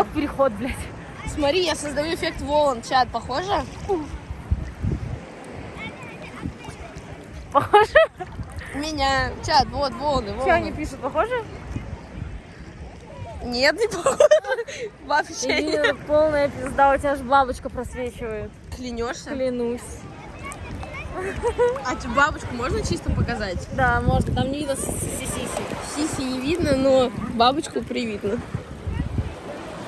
Тикток-переход, блядь. Смотри, я создаю эффект волн. Чат, похоже? Похоже? Меня. Чат, вот волны, волны. Что они пишут, похоже? Нет, не похоже. Вообще нет. Полная пизда, у тебя же бабочка просвечивает. Клянешься? Клянусь. А тебе бабочку можно чисто показать? Да, можно, там не видно сиси-сиси. Сиси не видно, но бабочку привидно.